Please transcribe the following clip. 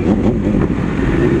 coming.